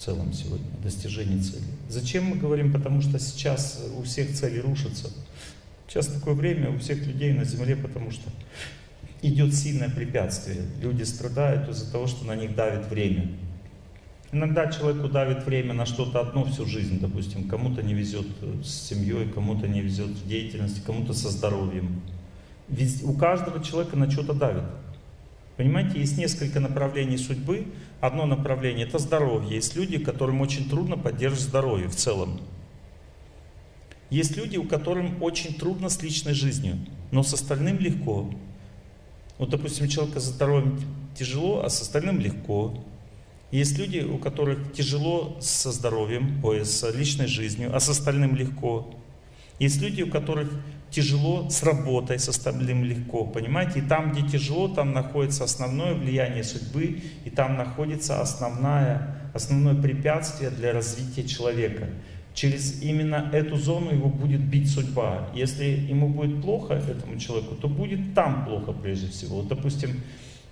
в целом сегодня, достижение цели. Зачем мы говорим? Потому что сейчас у всех цели рушатся. Сейчас такое время у всех людей на земле, потому что идет сильное препятствие. Люди страдают из-за того, что на них давит время. Иногда человеку давит время на что-то одно всю жизнь, допустим, кому-то не везет с семьей, кому-то не везет в деятельности, кому-то со здоровьем. Ведь у каждого человека на что-то давит. Понимаете, есть несколько направлений судьбы. Одно направление – это здоровье. Есть люди, которым очень трудно поддерживать здоровье в целом. Есть люди, у которых очень трудно с личной жизнью, но с остальным легко. Вот, допустим, человека с здоровьем тяжело, а с остальным легко. Есть люди, у которых тяжело со здоровьем, ой, с личной жизнью, а с остальным легко. Есть люди, у которых тяжело с работой, с остальным легко, понимаете? И там, где тяжело, там находится основное влияние судьбы, и там находится основное, основное препятствие для развития человека. Через именно эту зону его будет бить судьба. Если ему будет плохо, этому человеку, то будет там плохо прежде всего. Вот, допустим,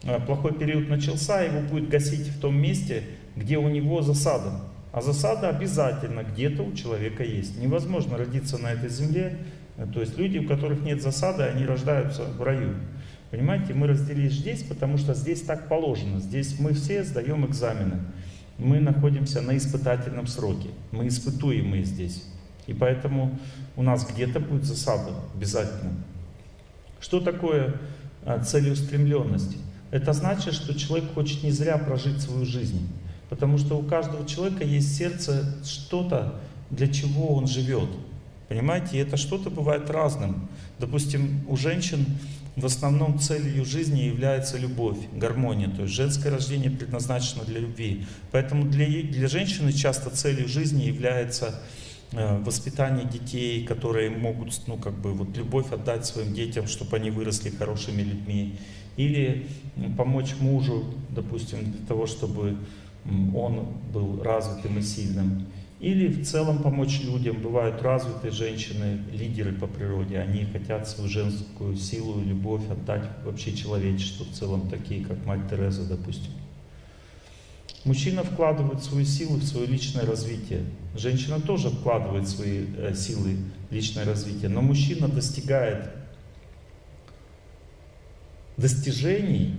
э, плохой период начался, его будет гасить в том месте, где у него засада. А засада обязательно где-то у человека есть. Невозможно родиться на этой земле то есть люди, у которых нет засады, они рождаются в раю. Понимаете, мы разделились здесь, потому что здесь так положено. Здесь мы все сдаем экзамены. Мы находимся на испытательном сроке. Мы испытуемые здесь. И поэтому у нас где-то будет засада обязательно. Что такое а, целеустремленность? Это значит, что человек хочет не зря прожить свою жизнь. Потому что у каждого человека есть сердце что-то, для чего он живет. Понимаете, и это что-то бывает разным. Допустим, у женщин в основном целью жизни является любовь, гармония. То есть женское рождение предназначено для любви. Поэтому для, для женщины часто целью жизни является э, воспитание детей, которые могут, ну, как бы, вот любовь отдать своим детям, чтобы они выросли хорошими людьми. Или помочь мужу, допустим, для того, чтобы он был развитым и сильным. Или в целом помочь людям. Бывают развитые женщины, лидеры по природе. Они хотят свою женскую силу и любовь отдать вообще человечеству в целом, такие как мать Тереза, допустим. Мужчина вкладывает свою силу в свое личное развитие. Женщина тоже вкладывает свои э, силы в личное развитие. Но мужчина достигает достижений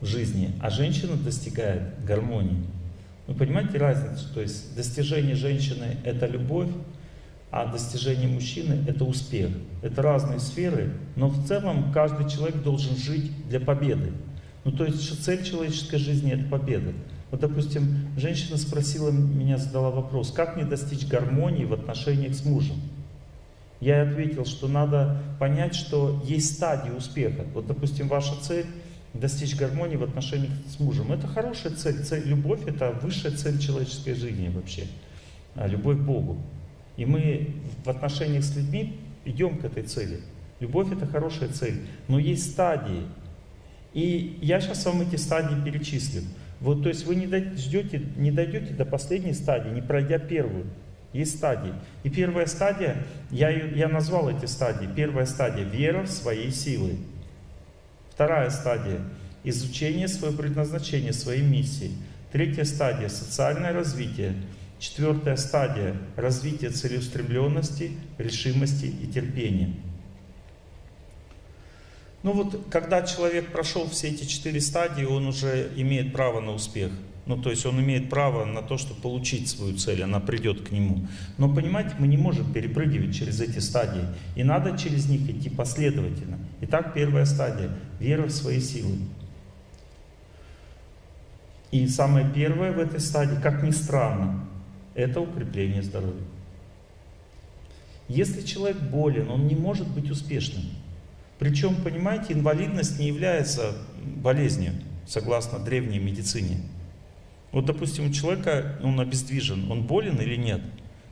в жизни, а женщина достигает гармонии. Вы понимаете разницу? То есть достижение женщины — это любовь, а достижение мужчины — это успех. Это разные сферы, но в целом каждый человек должен жить для победы. Ну то есть цель человеческой жизни — это победа. Вот, допустим, женщина спросила меня, задала вопрос, как мне достичь гармонии в отношениях с мужем? Я ответил, что надо понять, что есть стадии успеха. Вот, допустим, ваша цель достичь гармонии в отношениях с мужем. Это хорошая цель. цель. Любовь — это высшая цель человеческой жизни вообще. А, любовь к Богу. И мы в отношениях с людьми идем к этой цели. Любовь — это хорошая цель. Но есть стадии. И я сейчас вам эти стадии перечислю. Вот, то есть вы не ждете, не дойдете до последней стадии, не пройдя первую. Есть стадии. И первая стадия, я, я назвал эти стадии. Первая стадия — вера в свои силы. Вторая стадия – изучение своего предназначения, своей миссии. Третья стадия – социальное развитие. Четвертая стадия – развитие целеустремленности, решимости и терпения. Ну вот, когда человек прошел все эти четыре стадии, он уже имеет право на успех. Ну, то есть он имеет право на то, чтобы получить свою цель, она придет к нему. Но, понимаете, мы не можем перепрыгивать через эти стадии. И надо через них идти последовательно. Итак, первая стадия – вера в свои силы. И самое первое в этой стадии, как ни странно, это укрепление здоровья. Если человек болен, он не может быть успешным. Причем, понимаете, инвалидность не является болезнью, согласно древней медицине. Вот, допустим, у человека, он обездвижен, он болен или нет?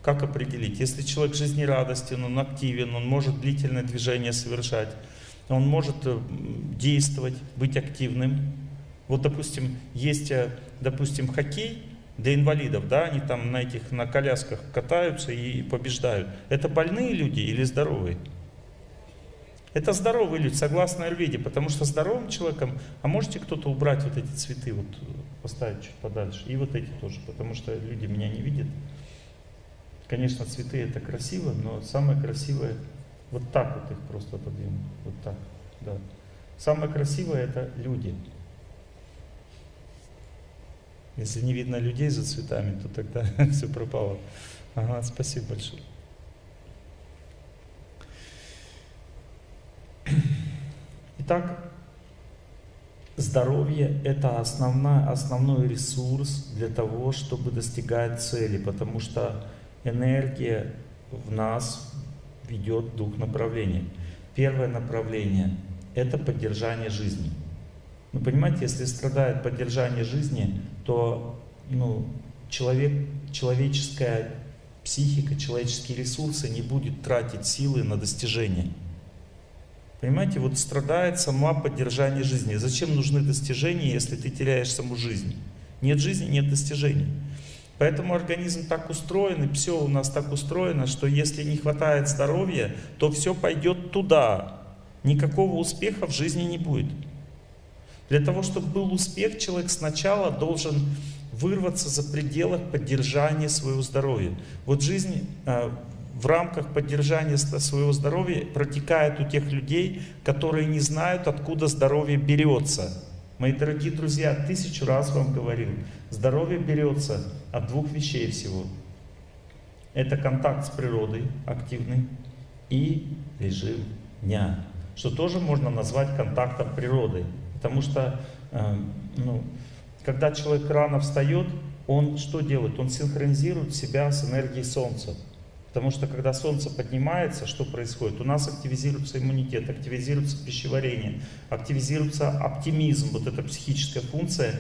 Как определить? Если человек жизнерадостен, он активен, он может длительное движение совершать, он может э, действовать, быть активным. Вот, допустим, есть, э, допустим, хоккей для инвалидов, да, они там на этих, на колясках катаются и побеждают. Это больные люди или здоровые? Это здоровые люди, согласно Аюрведе, потому что здоровым человеком, а можете кто-то убрать вот эти цветы вот поставить чуть подальше. И вот эти тоже, потому что люди меня не видят. Конечно, цветы это красиво, но самое красивое вот так вот их просто отодвинуть. Вот так, да. Самое красивое это люди. Если не видно людей за цветами, то тогда все пропало. Ага, спасибо большое. Итак, здоровье – это основной, основной ресурс для того, чтобы достигать цели, потому что энергия в нас ведет двух направлениях. Первое направление – это поддержание жизни. Ну, понимаете, если страдает поддержание жизни, то ну, человек, человеческая психика, человеческие ресурсы не будет тратить силы на достижение. Понимаете, вот страдает сама поддержание жизни. Зачем нужны достижения, если ты теряешь саму жизнь? Нет жизни, нет достижений. Поэтому организм так устроен, и все у нас так устроено, что если не хватает здоровья, то все пойдет туда. Никакого успеха в жизни не будет. Для того, чтобы был успех, человек сначала должен вырваться за пределы поддержания своего здоровья. Вот жизнь э, в рамках поддержания своего здоровья протекает у тех людей, которые не знают, откуда здоровье берется. Мои дорогие друзья, тысячу раз вам говорил, здоровье берется от двух вещей всего. Это контакт с природой активный и режим дня, что тоже можно назвать контактом природой. Потому что, э, ну, когда человек рано встает, он что делает? Он синхронизирует себя с энергией Солнца. Потому что когда Солнце поднимается, что происходит? У нас активизируется иммунитет, активизируется пищеварение, активизируется оптимизм, вот эта психическая функция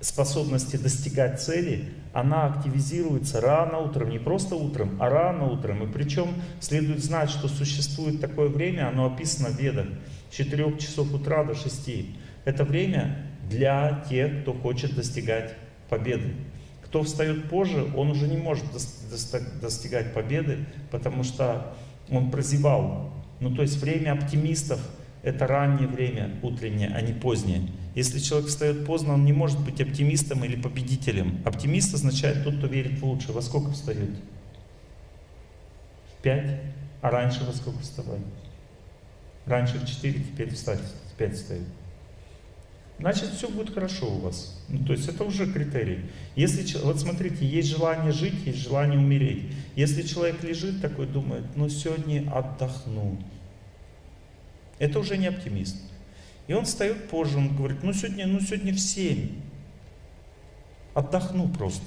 способности достигать цели, она активизируется рано утром, не просто утром, а рано утром. И причем следует знать, что существует такое время, оно описано в Ведах, с 4 часов утра до 6. Это время для тех, кто хочет достигать победы. Кто встает позже, он уже не может достигать победы, потому что он прозевал. Ну, то есть время оптимистов – это раннее время, утреннее, а не позднее. Если человек встает поздно, он не может быть оптимистом или победителем. Оптимист означает тот, кто верит в лучшее. Во сколько встает? В пять? А раньше во сколько вставали? Раньше в четыре, теперь в пять встают значит все будет хорошо у вас. Ну, то есть это уже критерий. Если, вот смотрите, есть желание жить, есть желание умереть. Если человек лежит такой, думает, ну сегодня отдохну. Это уже не оптимист. И он встает позже, он говорит, ну сегодня, ну сегодня в 7. Отдохну просто.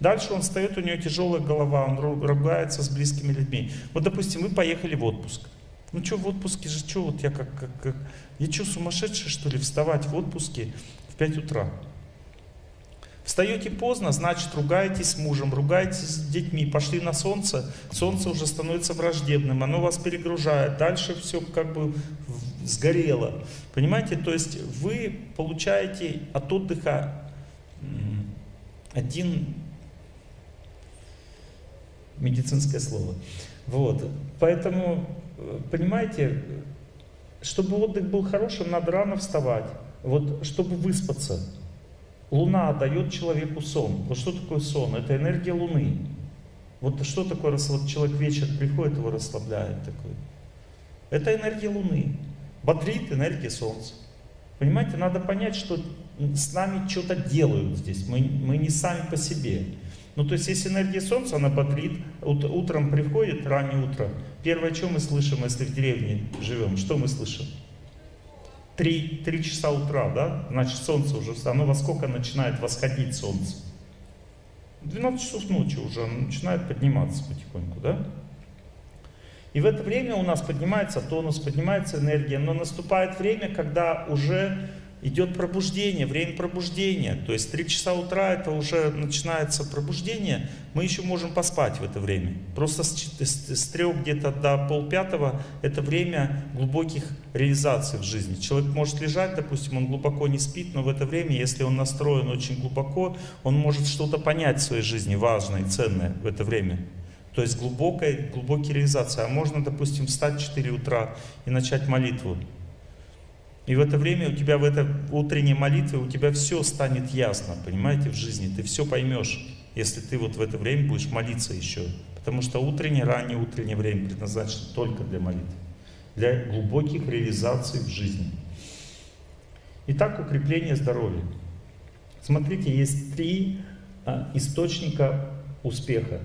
Дальше он встает, у него тяжелая голова, он ругается с близкими людьми. Вот, допустим, вы поехали в отпуск. Ну что в отпуске же, что вот я как, как, как я что, сумасшедший, что ли, вставать в отпуске в 5 утра? Встаете поздно, значит, ругаетесь с мужем, ругаетесь с детьми, пошли на солнце, солнце уже становится враждебным, оно вас перегружает, дальше все как бы сгорело. Понимаете, то есть вы получаете от отдыха один медицинское слово. Вот. Поэтому, понимаете, чтобы отдых был хорошим, надо рано вставать. Вот, чтобы выспаться. Луна дает человеку сон. Вот что такое сон? Это энергия Луны. Вот что такое, вот человек вечер приходит, его расслабляет такой. Это энергия Луны. Бодрит энергия Солнца. Понимаете, надо понять, что с нами что-то делают здесь. Мы, мы не сами по себе. Ну, то есть, есть энергия Солнца, она бодрит, ут, утром приходит, раннее утро. Первое, что мы слышим, если в деревне живем, что мы слышим? Три, три часа утра, да? Значит, солнце уже, оно во сколько начинает восходить солнце? 12 часов ночи уже оно начинает подниматься потихоньку, да? И в это время у нас поднимается тонус, поднимается энергия, но наступает время, когда уже идет пробуждение, время пробуждения. То есть 3 часа утра это уже начинается пробуждение, мы еще можем поспать в это время. Просто с, с, с 3 где-то до полпятого это время глубоких реализаций в жизни. Человек может лежать, допустим, он глубоко не спит, но в это время, если он настроен очень глубоко, он может что-то понять в своей жизни важное, ценное в это время. То есть глубокая, глубокие реализации. А можно, допустим, встать в 4 утра и начать молитву. И в это время у тебя в этой утренней молитве у тебя все станет ясно, понимаете, в жизни. Ты все поймешь, если ты вот в это время будешь молиться еще. Потому что утреннее, раннее утреннее время предназначено только для молитвы. Для глубоких реализаций в жизни. Итак, укрепление здоровья. Смотрите, есть три а, источника успеха.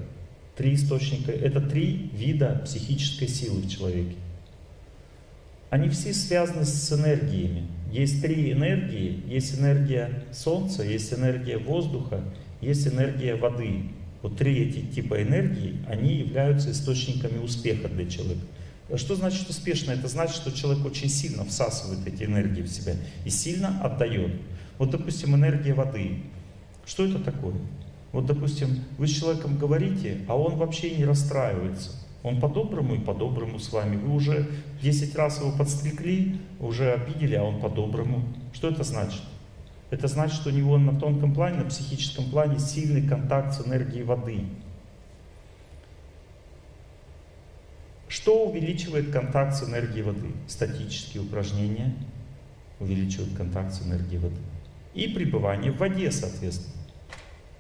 Три источника. Это три вида психической силы в человеке. Они все связаны с энергиями. Есть три энергии. Есть энергия Солнца, есть энергия воздуха, есть энергия воды. Вот три эти типа энергии, они являются источниками успеха для человека. Что значит успешно? Это значит, что человек очень сильно всасывает эти энергии в себя и сильно отдает. Вот, допустим, энергия воды. Что это такое? Вот, допустим, вы с человеком говорите, а он вообще не расстраивается. Он по-доброму и по-доброму с вами. Вы уже 10 раз его подстригли, уже обидели, а он по-доброму. Что это значит? Это значит, что у него на тонком плане, на психическом плане сильный контакт с энергией воды. Что увеличивает контакт с энергией воды? Статические упражнения увеличивают контакт с энергией воды. И пребывание в воде, соответственно.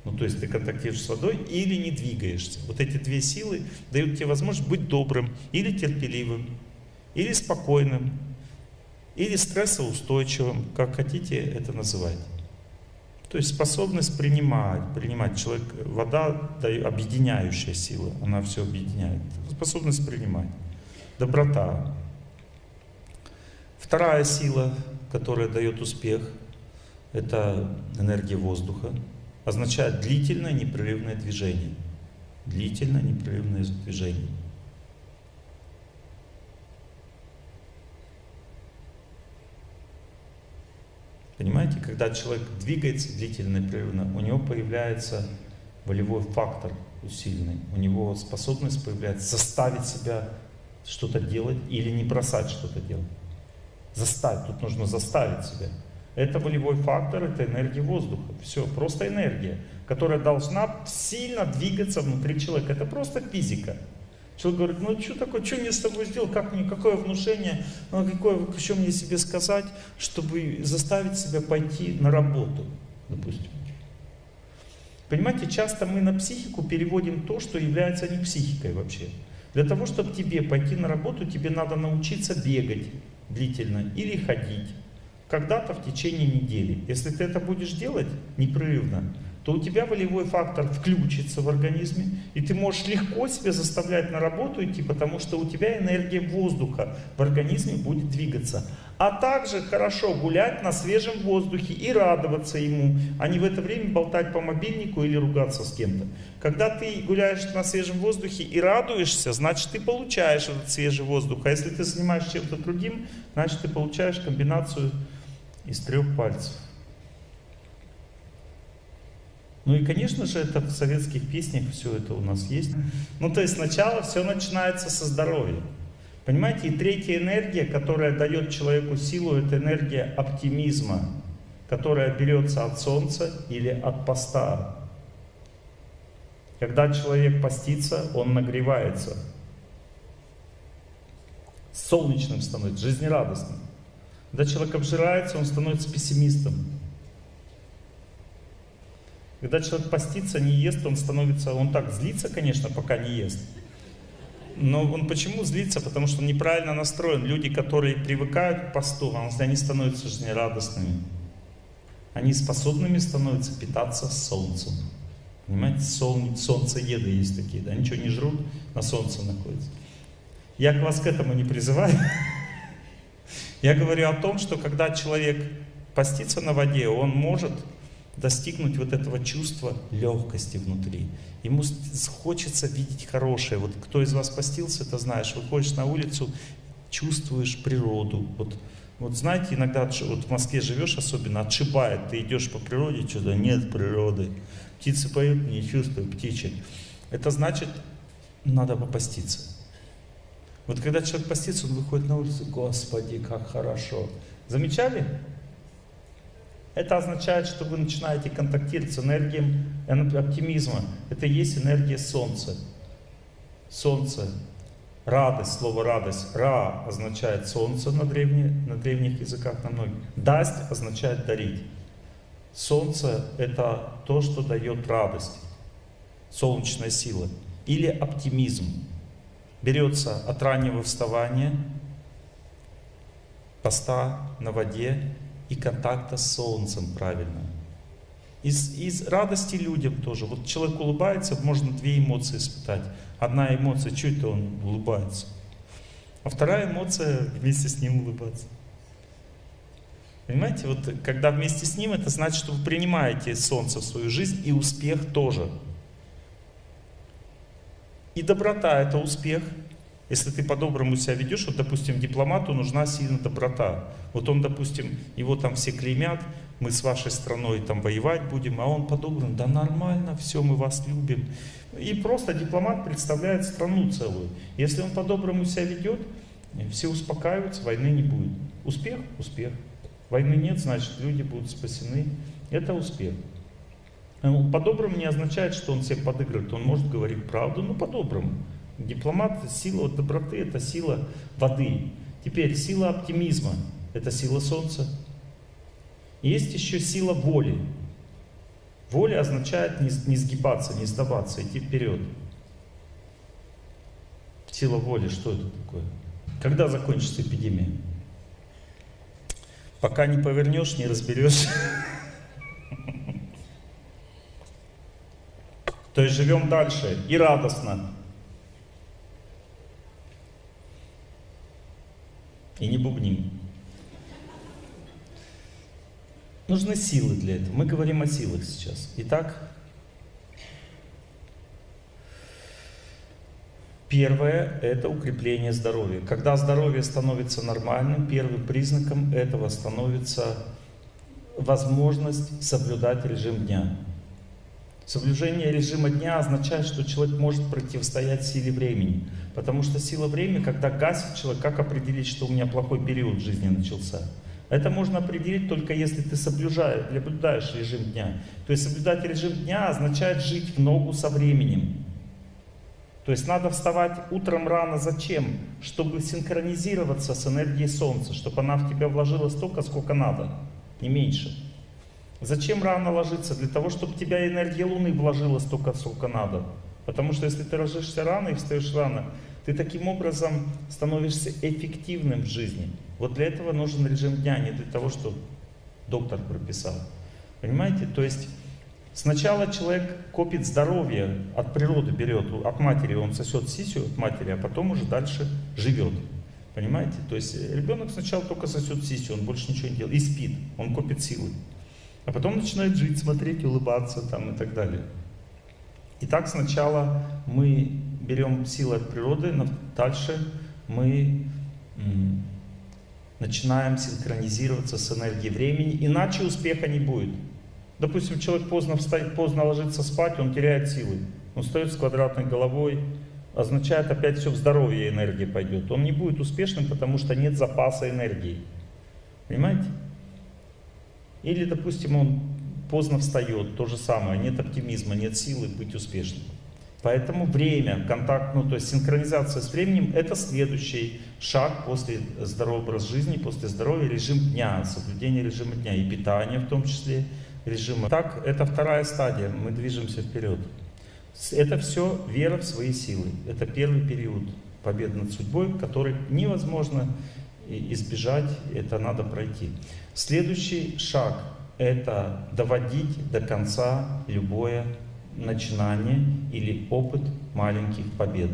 Ну, то есть ты контактируешь с водой или не двигаешься. Вот эти две силы дают тебе возможность быть добрым или терпеливым, или спокойным, или стрессоустойчивым, как хотите это называть. То есть способность принимать, принимать человек, вода объединяющая сила, она все объединяет. Способность принимать, доброта. Вторая сила, которая дает успех, это энергия воздуха, означает длительное непрерывное движение. Длительное непрерывное движение. Понимаете, когда человек двигается длительно и непрерывно, у него появляется волевой фактор усиленный, у него способность появляется заставить себя что-то делать или не бросать что-то делать. Заставить, тут нужно заставить себя. Это волевой фактор, это энергия воздуха. Все, просто энергия, которая должна сильно двигаться внутри человека. Это просто физика. Человек говорит, ну что такое, что мне с тобой сделал, как мне, какое внушение, ну какое, что мне себе сказать, чтобы заставить себя пойти на работу, допустим. Понимаете, часто мы на психику переводим то, что является не психикой вообще. Для того, чтобы тебе пойти на работу, тебе надо научиться бегать длительно или ходить когда-то в течение недели. Если ты это будешь делать непрерывно, то у тебя волевой фактор включится в организме, и ты можешь легко себя заставлять на работу идти, потому что у тебя энергия воздуха в организме будет двигаться. А также хорошо гулять на свежем воздухе и радоваться ему, а не в это время болтать по мобильнику или ругаться с кем-то. Когда ты гуляешь на свежем воздухе и радуешься, значит ты получаешь этот свежий воздух. А если ты занимаешься чем-то другим, значит ты получаешь комбинацию из трех пальцев. Ну и, конечно же, это в советских песнях все это у нас есть. Ну, то есть сначала все начинается со здоровья. Понимаете, и третья энергия, которая дает человеку силу, это энергия оптимизма, которая берется от солнца или от поста. Когда человек постится, он нагревается. Солнечным становится, жизнерадостным. Когда человек обжирается, он становится пессимистом. Когда человек постится, не ест, он становится, он так злится, конечно, пока не ест. Но он почему злится? Потому что он неправильно настроен. Люди, которые привыкают к посту, они становятся жизнерадостными. Они способными становятся питаться солнцем. Понимаете, Сол, солнцееды есть такие, да, ничего не жрут, на солнце находятся. Я к вас к этому не призываю. Я говорю о том, что когда человек постится на воде, он может достигнуть вот этого чувства легкости внутри. Ему хочется видеть хорошее. Вот кто из вас постился, это знаешь. Выходишь на улицу, чувствуешь природу. Вот, вот знаете, иногда вот в Москве живешь особенно, отшибает. Ты идешь по природе, что-то нет природы. Птицы поют, не чувствую птичек. Это значит, надо попаститься. Вот когда человек постится, он выходит на улицу, Господи, как хорошо. Замечали? Это означает, что вы начинаете контактировать с энергией оптимизма. Это и есть энергия Солнца. Солнце Радость, слово радость. Ра означает солнце на, древне, на древних языках, на многих. Дасть означает дарить. Солнце это то, что дает радость, солнечная сила. Или оптимизм. Берется от раннего вставания, поста на воде и контакта с солнцем правильно. Из, из радости людям тоже. Вот человек улыбается, можно две эмоции испытать. Одна эмоция, это он улыбается? А вторая эмоция вместе с ним улыбаться. Понимаете, вот когда вместе с ним, это значит, что вы принимаете солнце в свою жизнь и успех тоже. И доброта это успех. Если ты по-доброму себя ведешь, вот, допустим, дипломату нужна сильно доброта. Вот он, допустим, его там все клеймят, мы с вашей страной там воевать будем, а он по-доброму, да нормально, все, мы вас любим. И просто дипломат представляет страну целую. Если он по-доброму себя ведет, все успокаиваются, войны не будет. Успех? Успех. Войны нет, значит люди будут спасены. Это успех. По-доброму не означает, что он всем подыгрывает. Он может говорить правду, но по-доброму. Дипломат, сила доброты, это сила воды. Теперь сила оптимизма, это сила солнца. Есть еще сила воли. Воля означает не, не сгибаться, не сдаваться, идти вперед. Сила воли, что это такое? Когда закончится эпидемия? Пока не повернешь, не разберешь. То есть живем дальше и радостно. И не бубним. Нужны силы для этого. Мы говорим о силах сейчас. Итак, первое – это укрепление здоровья. Когда здоровье становится нормальным, первым признаком этого становится возможность соблюдать режим дня. Соблюдение режима дня означает, что человек может противостоять силе времени. Потому что сила времени, когда гасит человек, как определить, что у меня плохой период в жизни начался? Это можно определить только если ты соблюдаешь режим дня. То есть соблюдать режим дня означает жить в ногу со временем. То есть надо вставать утром рано. Зачем? Чтобы синхронизироваться с энергией Солнца, чтобы она в тебя вложила столько, сколько надо, не меньше. Зачем рано ложиться? Для того, чтобы тебя энергия Луны вложила столько, сколько надо. Потому что если ты ложишься рано и встаешь рано, ты таким образом становишься эффективным в жизни. Вот для этого нужен режим дня, не для того, что доктор прописал. Понимаете? То есть сначала человек копит здоровье, от природы берет, от матери он сосет сисю от матери, а потом уже дальше живет. Понимаете? То есть ребенок сначала только сосет сисю, он больше ничего не делает, и спит, он копит силы. А потом начинает жить, смотреть, улыбаться там и так далее. Итак, сначала мы берем силы от природы, но дальше мы начинаем синхронизироваться с энергией времени, иначе успеха не будет. Допустим, человек поздно встает, поздно ложится спать, он теряет силы. Он встает с квадратной головой, означает опять все в здоровье энергия пойдет. Он не будет успешным, потому что нет запаса энергии. Понимаете? Или, допустим, он поздно встает, то же самое, нет оптимизма, нет силы быть успешным. Поэтому время, контакт, ну то есть синхронизация с временем, это следующий шаг после здорового образа жизни, после здоровья, режим дня, соблюдение режима дня и питания в том числе режима. Так, это вторая стадия, мы движемся вперед. Это все вера в свои силы. Это первый период победы над судьбой, который невозможно избежать, это надо пройти. Следующий шаг – это доводить до конца любое начинание или опыт маленьких побед.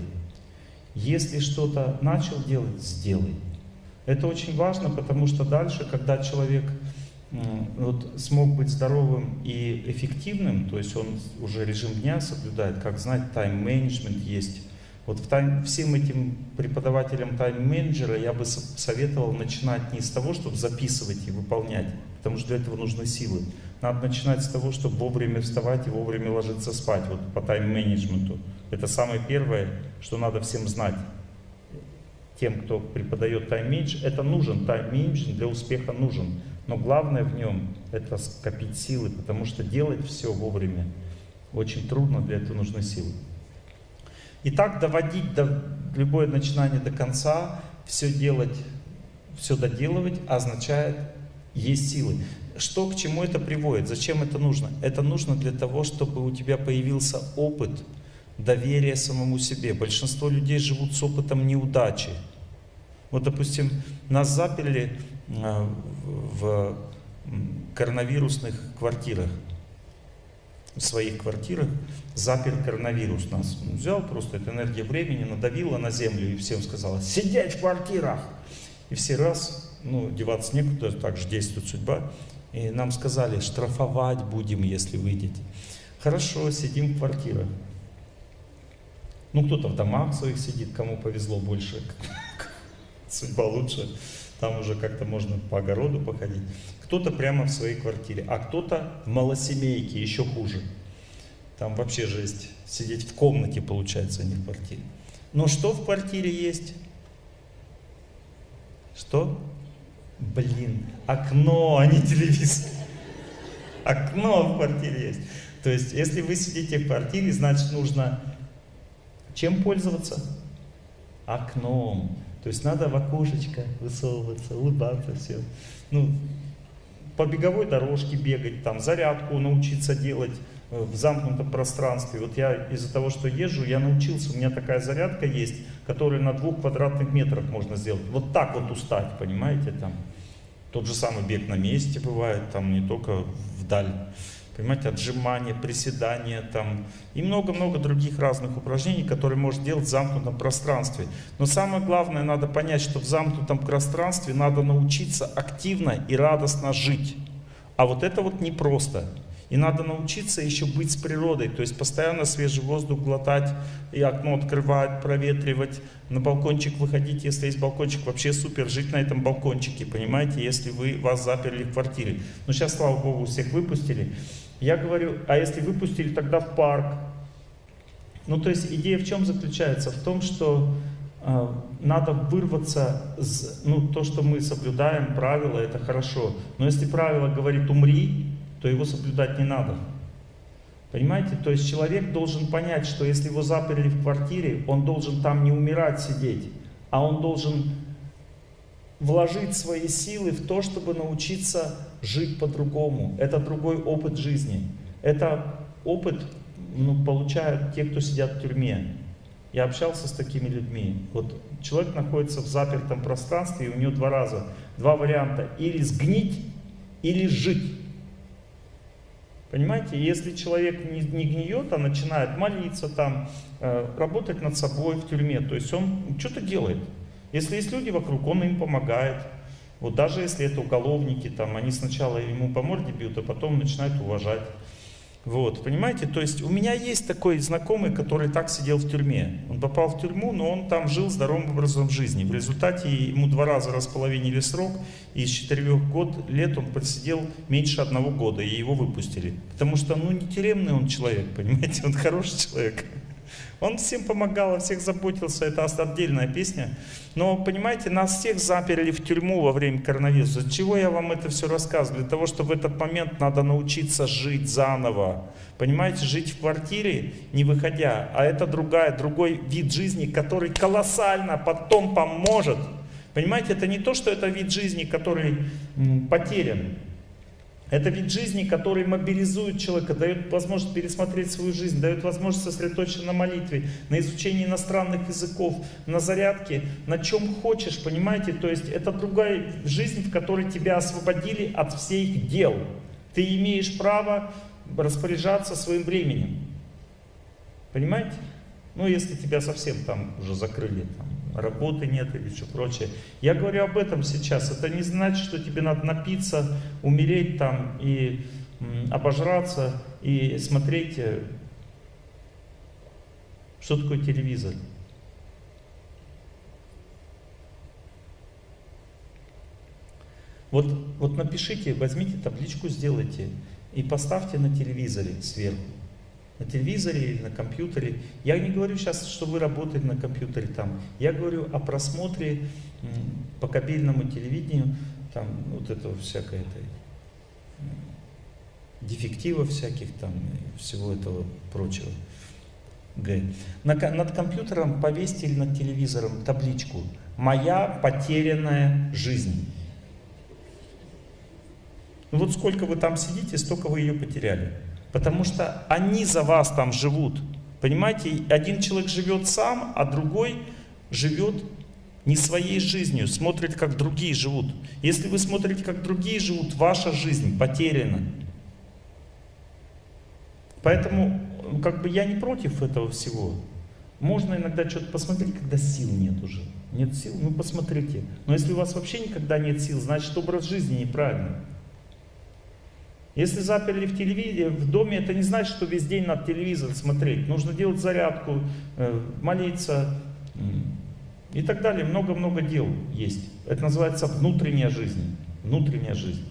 Если что-то начал делать, сделай. Это очень важно, потому что дальше, когда человек вот, смог быть здоровым и эффективным, то есть он уже режим дня соблюдает, как знать, тайм-менеджмент есть, вот всем этим преподавателям тайм-менеджера я бы советовал начинать не с того, чтобы записывать и выполнять, потому что для этого нужны силы. Надо начинать с того, чтобы вовремя вставать и вовремя ложиться спать, вот по тайм-менеджменту. Это самое первое, что надо всем знать. Тем, кто преподает тайм-менедж, это нужен, тайм-менеджмент для успеха нужен. Но главное в нем это скопить силы, потому что делать все вовремя очень трудно, для этого нужны силы. И так доводить до, любое начинание до конца, все делать, все доделывать означает есть силы. Что к чему это приводит? Зачем это нужно? Это нужно для того, чтобы у тебя появился опыт доверия самому себе. Большинство людей живут с опытом неудачи. Вот, допустим, нас заперли а, в коронавирусных квартирах, в своих квартирах, запер коронавирус нас. Взял просто эту энергию времени, надавила на землю и всем сказала, сидеть в квартирах. И все раз, ну, деваться некуда, так же действует судьба. И нам сказали, штрафовать будем, если выйдете. Хорошо, сидим в квартирах. Ну, кто-то в домах своих сидит, кому повезло больше, судьба лучше. Там уже как-то можно по огороду походить. Кто-то прямо в своей квартире, а кто-то в малосемейке, еще хуже. Там вообще жесть. Сидеть в комнате, получается, а не в квартире. Но что в квартире есть? Что? Блин, окно, а не телевизор. Окно в квартире есть. То есть, если вы сидите в квартире, значит нужно чем пользоваться? Окном. То есть надо в окошечко высовываться, улыбаться, все. Ну, по беговой дорожке бегать, там зарядку научиться делать э, в замкнутом пространстве. Вот я из-за того, что езжу, я научился, у меня такая зарядка есть, которую на двух квадратных метрах можно сделать. Вот так вот устать, понимаете, там. Тот же самый бег на месте бывает, там не только вдаль. Понимаете, отжимания, приседания там и много-много других разных упражнений, которые можно делать в замкнутом пространстве. Но самое главное, надо понять, что в замкнутом пространстве надо научиться активно и радостно жить. А вот это вот непросто. И надо научиться еще быть с природой, то есть постоянно свежий воздух глотать, и окно открывать, проветривать, на балкончик выходить, если есть балкончик, вообще супер, жить на этом балкончике, понимаете, если вы вас заперли в квартире. Но сейчас, слава богу, всех выпустили. Я говорю, а если выпустили, тогда в парк. Ну, то есть идея в чем заключается? В том, что э, надо вырваться, с, ну, то, что мы соблюдаем, правила, это хорошо. Но если правило говорит «умри», то его соблюдать не надо. Понимаете? То есть человек должен понять, что если его заперли в квартире, он должен там не умирать, сидеть, а он должен вложить свои силы в то, чтобы научиться жить по-другому. Это другой опыт жизни. Это опыт ну, получают те, кто сидят в тюрьме. Я общался с такими людьми. Вот человек находится в запертом пространстве, и у него два раза, два варианта. Или сгнить, или жить. Понимаете, если человек не, не гниет, а начинает молиться там, э, работать над собой в тюрьме, то есть он что-то делает. Если есть люди вокруг, он им помогает. Вот даже если это уголовники, там, они сначала ему по морде бьют, а потом начинают уважать. Вот, понимаете, то есть у меня есть такой знакомый, который так сидел в тюрьме. Он попал в тюрьму, но он там жил здоровым образом жизни. В результате ему два раза располовинили срок, и из четырех год, лет он просидел меньше одного года, и его выпустили. Потому что, ну, не тюремный он человек, понимаете, он хороший человек. Он всем помогал, о всех заботился, это отдельная песня. Но, понимаете, нас всех заперли в тюрьму во время коронавируса. Для чего я вам это все рассказываю? Для того, чтобы в этот момент надо научиться жить заново. Понимаете, жить в квартире, не выходя. А это другая, другой вид жизни, который колоссально потом поможет. Понимаете, это не то, что это вид жизни, который потерян. Это вид жизни, который мобилизует человека, дает возможность пересмотреть свою жизнь, дает возможность сосредоточиться на молитве, на изучении иностранных языков, на зарядке, на чем хочешь, понимаете? То есть это другая жизнь, в которой тебя освободили от всех дел. Ты имеешь право распоряжаться своим временем. Понимаете? Ну, если тебя совсем там уже закрыли, там, работы нет или что прочее. Я говорю об этом сейчас. Это не значит, что тебе надо напиться, умереть там и обожраться и смотреть, э, что такое телевизор. Вот, вот напишите, возьмите табличку, сделайте и поставьте на телевизоре сверху на телевизоре или на компьютере. Я не говорю сейчас, что вы работаете на компьютере там. Я говорю о просмотре по кабельному телевидению, там вот этого всякое это, дефектива всяких там всего этого прочего. ЭКГ. Над компьютером повесьте или над телевизором табличку «Моя потерянная жизнь». Ну вот сколько вы там сидите, столько вы ее потеряли. Потому что они за вас там живут. Понимаете, один человек живет сам, а другой живет не своей жизнью, смотрит, как другие живут. Если вы смотрите, как другие живут, ваша жизнь потеряна. Поэтому как бы я не против этого всего. Можно иногда что-то посмотреть, когда сил нет уже. Нет сил, ну посмотрите. Но если у вас вообще никогда нет сил, значит образ жизни неправильный. Если заперли в телевизоре, в доме, это не значит, что весь день надо телевизор смотреть. Нужно делать зарядку, э, молиться и так далее. Много-много дел есть. Это называется внутренняя жизнь. Внутренняя жизнь.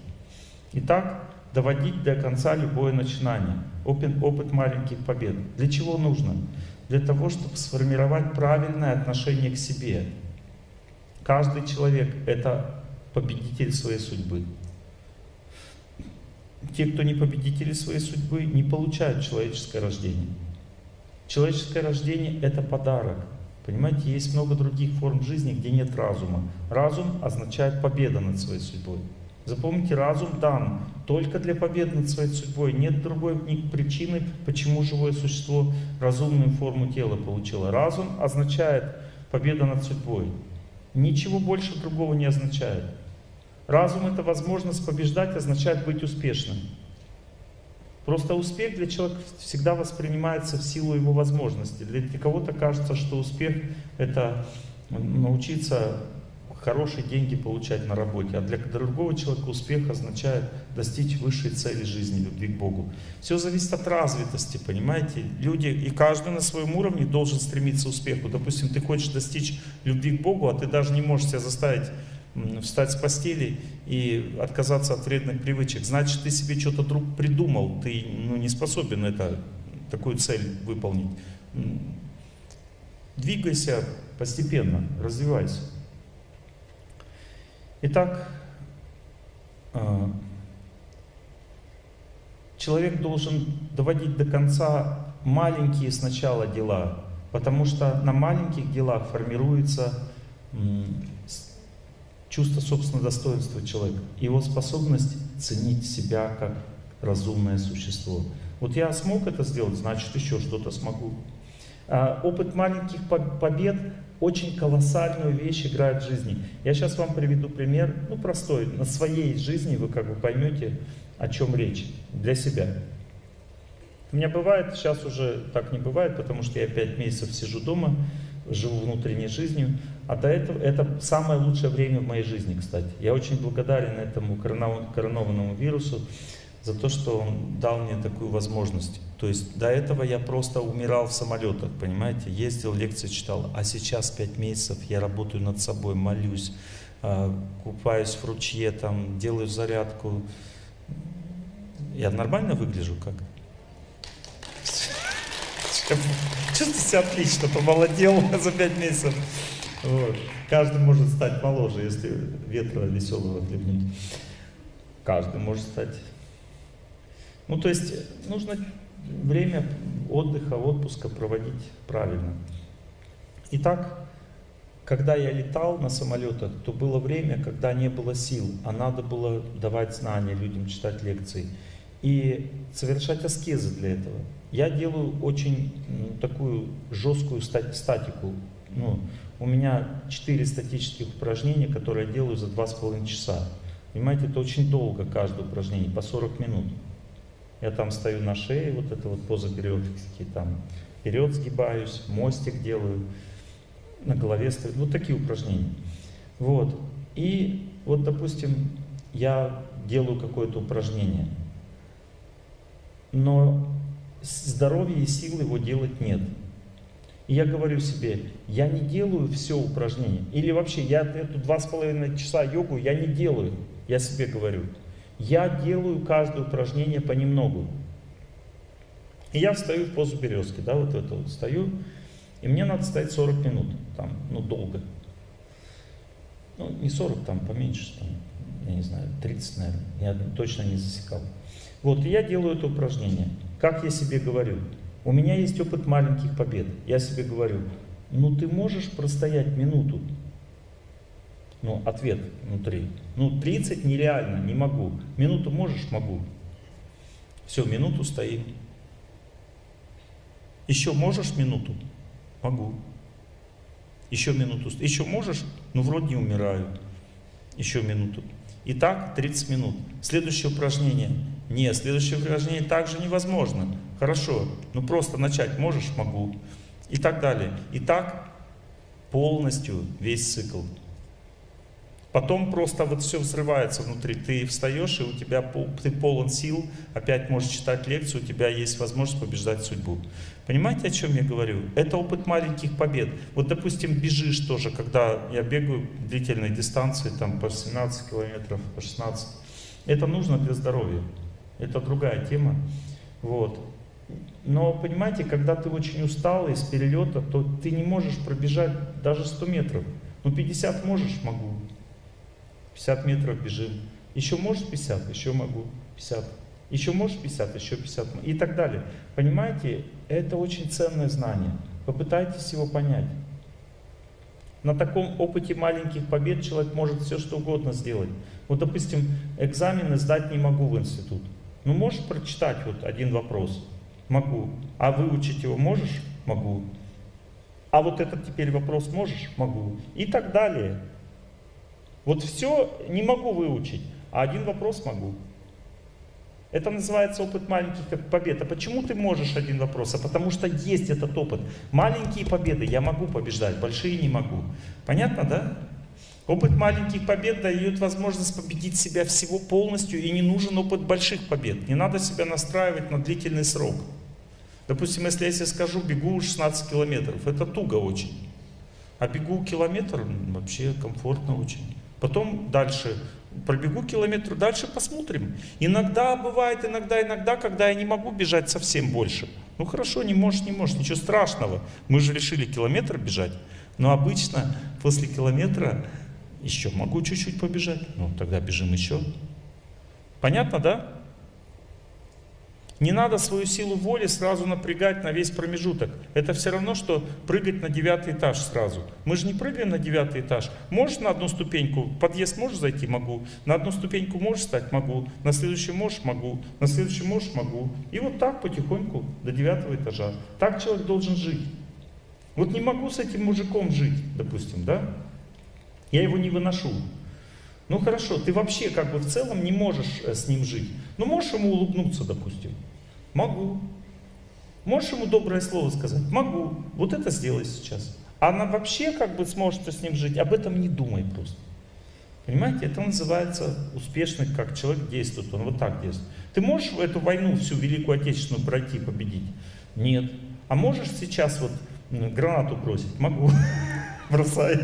Итак, доводить до конца любое начинание. Опыт, опыт маленьких побед. Для чего нужно? Для того, чтобы сформировать правильное отношение к себе. Каждый человек — это победитель своей судьбы. Те, кто не победители своей судьбы, не получают человеческое рождение. Человеческое рождение — это подарок. Понимаете, есть много других форм жизни, где нет разума. Разум означает победа над своей судьбой. Запомните, разум дан только для победы над своей судьбой. Нет другой причины, почему живое существо разумную форму тела получило. Разум означает победа над судьбой. Ничего больше другого не означает. Разум — это возможность побеждать, означает быть успешным. Просто успех для человека всегда воспринимается в силу его возможностей. Для кого-то кажется, что успех — это научиться хорошие деньги получать на работе, а для другого человека успех означает достичь высшей цели жизни, любви к Богу. Все зависит от развитости, понимаете? Люди, и каждый на своем уровне должен стремиться к успеху. Допустим, ты хочешь достичь любви к Богу, а ты даже не можешь себя заставить встать с постели и отказаться от вредных привычек. Значит, ты себе что-то друг придумал, ты ну, не способен это, такую цель выполнить. Двигайся постепенно, развивайся. Итак, а, человек должен доводить до конца маленькие сначала дела, потому что на маленьких делах формируется чувство собственного достоинства человека, его способность ценить себя как разумное существо. Вот я смог это сделать, значит еще что-то смогу. А опыт маленьких побед очень колоссальную вещь играет в жизни. Я сейчас вам приведу пример, ну простой, на своей жизни вы как бы поймете, о чем речь, для себя. У меня бывает, сейчас уже так не бывает, потому что я 5 месяцев сижу дома, живу внутренней жизнью, а до этого это самое лучшее время в моей жизни, кстати. Я очень благодарен этому коронованному вирусу за то, что он дал мне такую возможность. То есть до этого я просто умирал в самолетах, понимаете, ездил, лекции читал, а сейчас пять месяцев я работаю над собой, молюсь, а, купаюсь в ручье, там, делаю зарядку. Я нормально выгляжу как? Чувствую себя отлично, помолодел за пять месяцев. Вот. Каждый может стать моложе, если ветра веселого хлебнуть. Каждый может стать. Ну, то есть нужно время отдыха, отпуска проводить правильно. Итак, когда я летал на самолетах, то было время, когда не было сил, а надо было давать знания людям, читать лекции и совершать аскезы для этого. Я делаю очень такую жесткую статику. Ну, у меня 4 статических упражнения, которые я делаю за 2,5 часа. Понимаете, это очень долго каждое упражнение, по 40 минут. Я там стою на шее, вот это вот поза периодически, там вперед сгибаюсь, мостик делаю, на голове стою. Вот такие упражнения. Вот. И вот, допустим, я делаю какое-то упражнение, но здоровья и сил его делать нет. И я говорю себе, я не делаю все упражнения. Или вообще, я эту два с половиной часа йогу я не делаю. Я себе говорю. Я делаю каждое упражнение понемногу. И я встаю в позу березки, да, вот это вот стою, и мне надо стоять 40 минут, там, ну, долго. Ну, не 40, там, поменьше, там, я не знаю, 30, наверное, я точно не засекал. Вот, я делаю это упражнение. Как я себе говорю? У меня есть опыт маленьких побед. Я себе говорю, ну ты можешь простоять минуту? Ну, ответ внутри. Ну, 30 нереально, не могу. Минуту можешь? Могу. Все, минуту стоим. Еще можешь минуту? Могу. Еще минуту. Еще можешь? Ну, вроде не умираю. Еще минуту. Итак, 30 минут. Следующее упражнение. Нет, следующее упражнение также невозможно. Хорошо, ну просто начать можешь? Могу. И так далее. И так полностью весь цикл. Потом просто вот все взрывается внутри. Ты встаешь, и у тебя ты полон сил, опять можешь читать лекцию, у тебя есть возможность побеждать судьбу. Понимаете, о чем я говорю? Это опыт маленьких побед. Вот, допустим, бежишь тоже, когда я бегаю длительные дистанции, там по 17 километров, по 16. Это нужно для здоровья. Это другая тема. Вот. Но понимаете, когда ты очень устал из перелета, то ты не можешь пробежать даже 100 метров. Ну 50 можешь? Могу. 50 метров бежим. Еще можешь 50? Еще могу. 50. Еще можешь 50? Еще 50. И так далее. Понимаете, это очень ценное знание. Попытайтесь его понять. На таком опыте маленьких побед человек может все что угодно сделать. Вот, допустим, экзамены сдать не могу в институт. Ну, можешь прочитать вот один вопрос? Могу. А выучить его можешь? Могу. А вот этот теперь вопрос можешь? Могу. И так далее. Вот все не могу выучить, а один вопрос могу. Это называется опыт маленьких побед. А почему ты можешь один вопрос? А потому что есть этот опыт. Маленькие победы я могу побеждать, большие не могу. Понятно, да? Опыт маленьких побед дает возможность победить себя всего полностью, и не нужен опыт больших побед. Не надо себя настраивать на длительный срок. Допустим, если я себе скажу, бегу 16 километров, это туго очень. А бегу километр, вообще комфортно очень. Потом дальше пробегу километр, дальше посмотрим. Иногда бывает, иногда, иногда, когда я не могу бежать совсем больше. Ну хорошо, не можешь, не можешь, ничего страшного. Мы же решили километр бежать. Но обычно после километра еще могу чуть-чуть побежать. Ну тогда бежим еще. Понятно, да? Не надо свою силу воли сразу напрягать на весь промежуток. Это все равно, что прыгать на девятый этаж сразу. Мы же не прыгаем на девятый этаж. Можешь на одну ступеньку, в подъезд можешь зайти? Могу. На одну ступеньку можешь встать? Могу. На следующую можешь? Могу. На следующую можешь? Могу. И вот так потихоньку до девятого этажа. Так человек должен жить. Вот не могу с этим мужиком жить, допустим, да? Я его не выношу. Ну хорошо, ты вообще как бы в целом не можешь э, с ним жить. Ну можешь ему улыбнуться, допустим? Могу. Можешь ему доброе слово сказать? Могу. Вот это сделай сейчас. Она вообще как бы сможет с ним жить? Об этом не думай просто. Понимаете, это называется успешный, как человек действует, он вот так действует. Ты можешь эту войну, всю Великую Отечественную пройти, победить? Нет. А можешь сейчас вот гранату бросить? Могу. Бросай.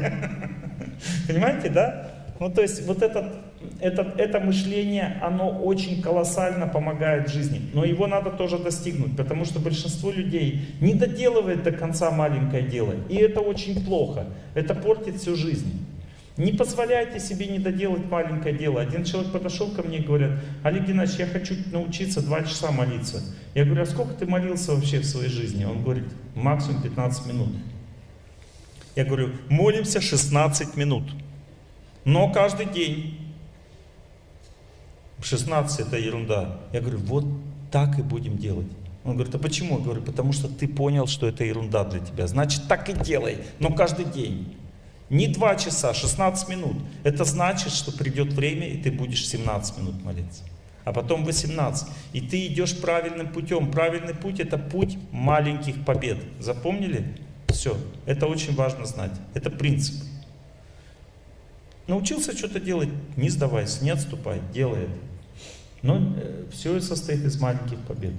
Понимаете, да? Ну, то есть вот этот, этот, это мышление, оно очень колоссально помогает жизни. Но его надо тоже достигнуть, потому что большинство людей не доделывает до конца маленькое дело. И это очень плохо. Это портит всю жизнь. Не позволяйте себе не доделать маленькое дело. Один человек подошел ко мне и говорит, Олег Геннадьевич, я хочу научиться два часа молиться. Я говорю, а сколько ты молился вообще в своей жизни? Он говорит, максимум 15 минут. Я говорю, молимся 16 минут. Но каждый день. 16 это ерунда. Я говорю, вот так и будем делать. Он говорит, а почему? Я говорю, потому что ты понял, что это ерунда для тебя. Значит, так и делай, но каждый день. Не 2 часа, 16 минут. Это значит, что придет время, и ты будешь 17 минут молиться. А потом 18. И ты идешь правильным путем. Правильный путь это путь маленьких побед. Запомнили? Все. Это очень важно знать. Это принцип. Научился что-то делать, не сдавайся, не отступай, делай это. Но э, все состоит из маленьких побед.